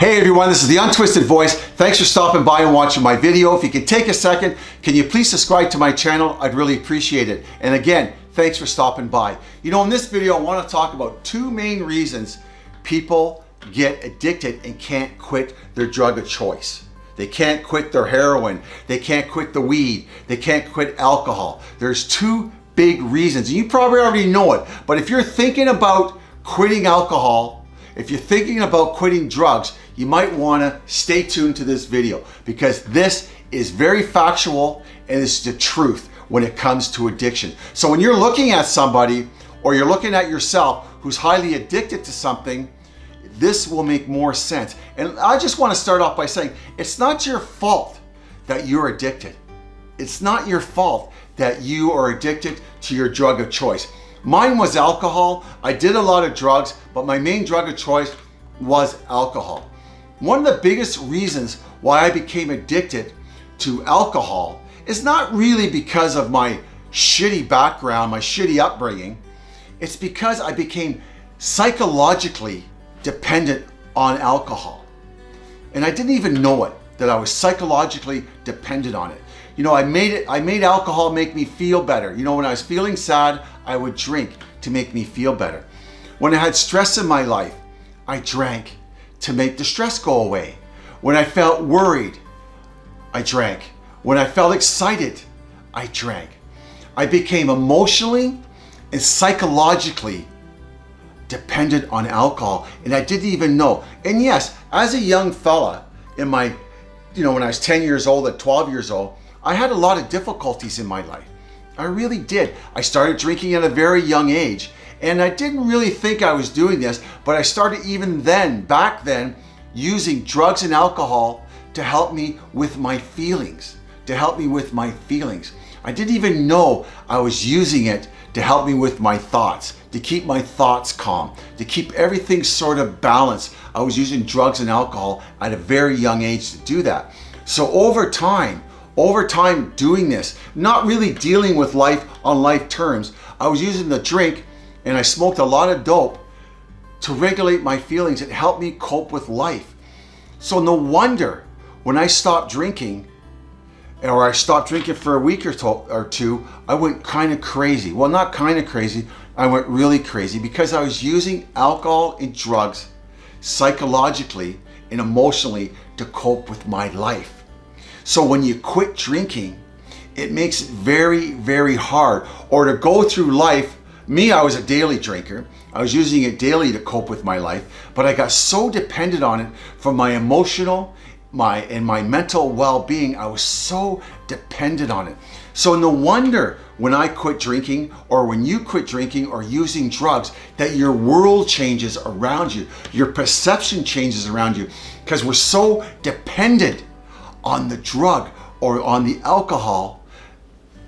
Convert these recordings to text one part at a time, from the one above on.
Hey everyone, this is The Untwisted Voice. Thanks for stopping by and watching my video. If you could take a second, can you please subscribe to my channel? I'd really appreciate it. And again, thanks for stopping by. You know, in this video, I want to talk about two main reasons people get addicted and can't quit their drug of choice. They can't quit their heroin. They can't quit the weed. They can't quit alcohol. There's two big reasons. You probably already know it. But if you're thinking about quitting alcohol, if you're thinking about quitting drugs, you might want to stay tuned to this video because this is very factual and it's the truth when it comes to addiction. So when you're looking at somebody or you're looking at yourself who's highly addicted to something, this will make more sense. And I just want to start off by saying it's not your fault that you're addicted. It's not your fault that you are addicted to your drug of choice. Mine was alcohol. I did a lot of drugs, but my main drug of choice was alcohol. One of the biggest reasons why I became addicted to alcohol is not really because of my shitty background, my shitty upbringing. It's because I became psychologically dependent on alcohol. And I didn't even know it, that I was psychologically dependent on it. You know, I made it, I made alcohol make me feel better. You know, when I was feeling sad, I would drink to make me feel better. When I had stress in my life, I drank to make the stress go away. When I felt worried, I drank. When I felt excited, I drank. I became emotionally and psychologically dependent on alcohol and I didn't even know. And yes, as a young fella in my, you know, when I was 10 years old at 12 years old, I had a lot of difficulties in my life. I really did. I started drinking at a very young age and I didn't really think I was doing this, but I started even then, back then, using drugs and alcohol to help me with my feelings, to help me with my feelings. I didn't even know I was using it to help me with my thoughts, to keep my thoughts calm, to keep everything sort of balanced. I was using drugs and alcohol at a very young age to do that. So over time, over time doing this, not really dealing with life on life terms, I was using the drink and I smoked a lot of dope to regulate my feelings. It helped me cope with life. So no wonder when I stopped drinking or I stopped drinking for a week or, or two, I went kind of crazy. Well, not kind of crazy. I went really crazy because I was using alcohol and drugs psychologically and emotionally to cope with my life. So when you quit drinking, it makes it very, very hard. Or to go through life, me, I was a daily drinker. I was using it daily to cope with my life, but I got so dependent on it for my emotional my and my mental well-being. I was so dependent on it. So no wonder when I quit drinking or when you quit drinking or using drugs that your world changes around you. Your perception changes around you because we're so dependent on the drug or on the alcohol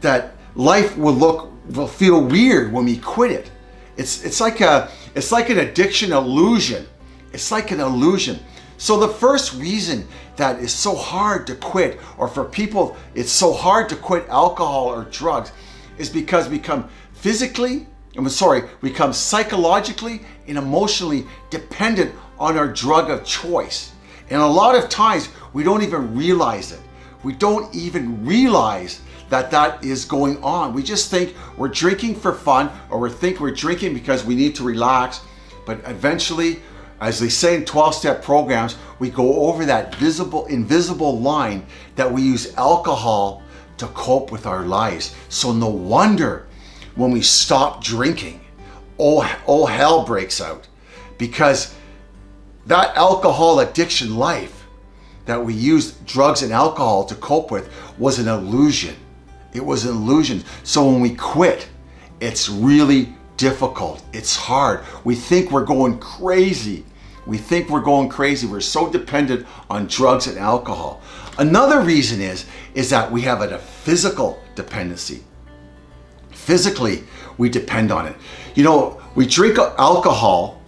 that life will look will feel weird when we quit it. It's it's like a it's like an addiction illusion. It's like an illusion. So the first reason that is so hard to quit or for people it's so hard to quit alcohol or drugs is because we become physically, I'm sorry, we become psychologically and emotionally dependent on our drug of choice. And a lot of times we don't even realize it. We don't even realize that that is going on. We just think we're drinking for fun or we think we're drinking because we need to relax. But eventually as they say in 12-step programs, we go over that visible, invisible line that we use alcohol to cope with our lives. So no wonder when we stop drinking, all, all hell breaks out because that alcohol addiction life that we used drugs and alcohol to cope with was an illusion. It was an illusion. So when we quit, it's really difficult. It's hard. We think we're going crazy. We think we're going crazy. We're so dependent on drugs and alcohol. Another reason is, is that we have a physical dependency. Physically, we depend on it. You know, we drink alcohol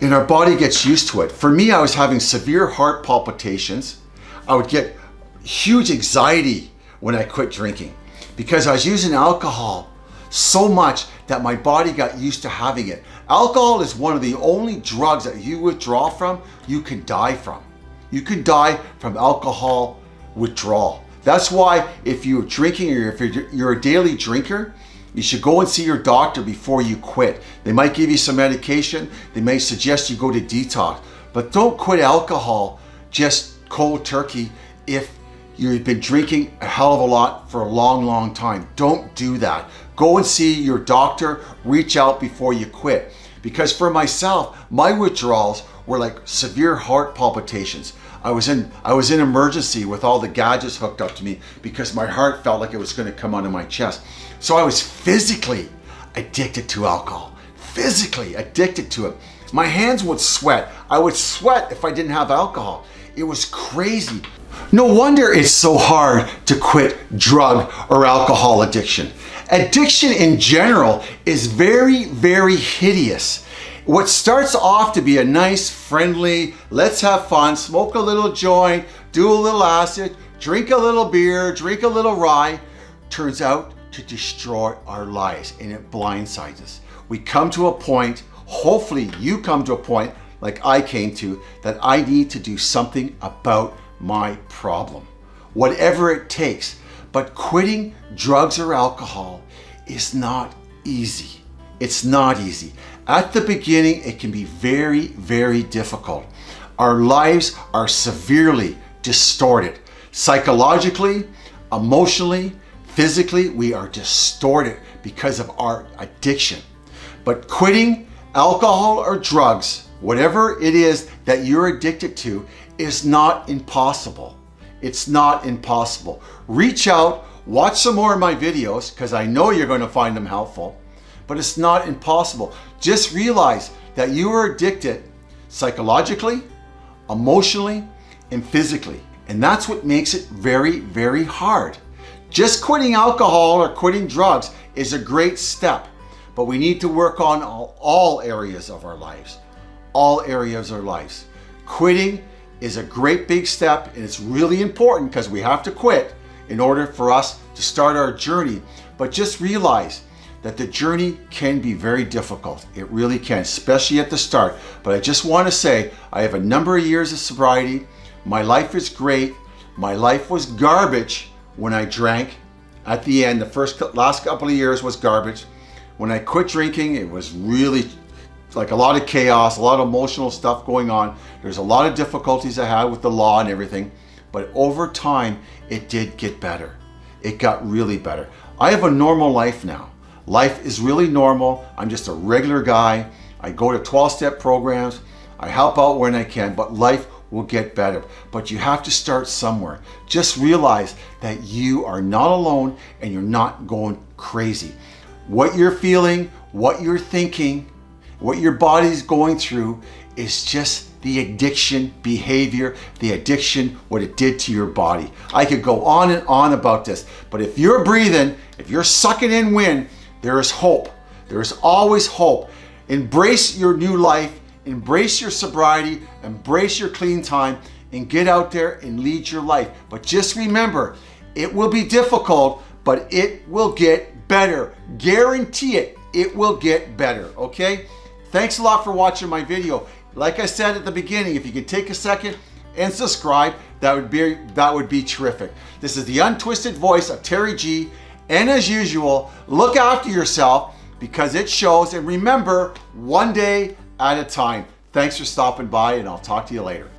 and our body gets used to it. For me, I was having severe heart palpitations. I would get huge anxiety when I quit drinking because I was using alcohol so much that my body got used to having it. Alcohol is one of the only drugs that you withdraw from, you can die from. You can die from alcohol withdrawal. That's why if you're drinking or if you're a daily drinker, you should go and see your doctor before you quit. They might give you some medication. They may suggest you go to detox, but don't quit alcohol just cold turkey if you've been drinking a hell of a lot for a long, long time. Don't do that. Go and see your doctor, reach out before you quit. Because for myself, my withdrawals were like severe heart palpitations. I was in I was in emergency with all the gadgets hooked up to me because my heart felt like it was going to come out of my chest. So I was physically addicted to alcohol. Physically addicted to it. My hands would sweat. I would sweat if I didn't have alcohol. It was crazy. No wonder it's so hard to quit drug or alcohol addiction. Addiction in general is very, very hideous. What starts off to be a nice, friendly, let's have fun, smoke a little joint, do a little acid, drink a little beer, drink a little rye, turns out to destroy our lives and it blindsides us. We come to a point, hopefully you come to a point like I came to, that I need to do something about my problem, whatever it takes. But quitting drugs or alcohol is not easy. It's not easy. At the beginning, it can be very, very difficult. Our lives are severely distorted. Psychologically, emotionally, physically, we are distorted because of our addiction. But quitting alcohol or drugs Whatever it is that you're addicted to is not impossible. It's not impossible. Reach out, watch some more of my videos because I know you're going to find them helpful, but it's not impossible. Just realize that you are addicted psychologically, emotionally, and physically. And that's what makes it very, very hard. Just quitting alcohol or quitting drugs is a great step, but we need to work on all, all areas of our lives all areas of our lives. Quitting is a great big step and it's really important because we have to quit in order for us to start our journey. But just realize that the journey can be very difficult. It really can, especially at the start. But I just want to say, I have a number of years of sobriety. My life is great. My life was garbage when I drank. At the end, the first last couple of years was garbage. When I quit drinking, it was really like a lot of chaos, a lot of emotional stuff going on. There's a lot of difficulties I had with the law and everything, but over time, it did get better. It got really better. I have a normal life now. Life is really normal. I'm just a regular guy. I go to 12-step programs. I help out when I can, but life will get better. But you have to start somewhere. Just realize that you are not alone and you're not going crazy. What you're feeling, what you're thinking, what your body's going through is just the addiction behavior, the addiction, what it did to your body. I could go on and on about this, but if you're breathing, if you're sucking in wind, there is hope. There is always hope. Embrace your new life, embrace your sobriety, embrace your clean time, and get out there and lead your life. But just remember, it will be difficult, but it will get better. Guarantee it, it will get better, okay? Thanks a lot for watching my video. Like I said at the beginning, if you could take a second and subscribe, that would be, that would be terrific. This is the untwisted voice of Terry G. And as usual, look after yourself because it shows. And remember, one day at a time. Thanks for stopping by and I'll talk to you later.